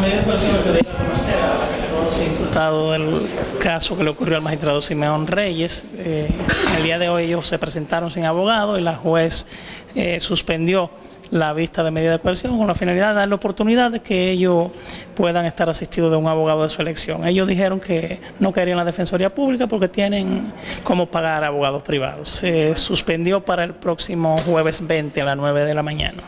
medida de coerción se debe conocer a del caso que le ocurrió al magistrado Simeón Reyes. Eh, el día de hoy ellos se presentaron sin abogado y la juez eh, suspendió la vista de medida de coerción con la finalidad de darle oportunidad de que ellos puedan estar asistidos de un abogado de su elección. Ellos dijeron que no querían la Defensoría Pública porque tienen cómo pagar abogados privados. Se suspendió para el próximo jueves 20 a las 9 de la mañana.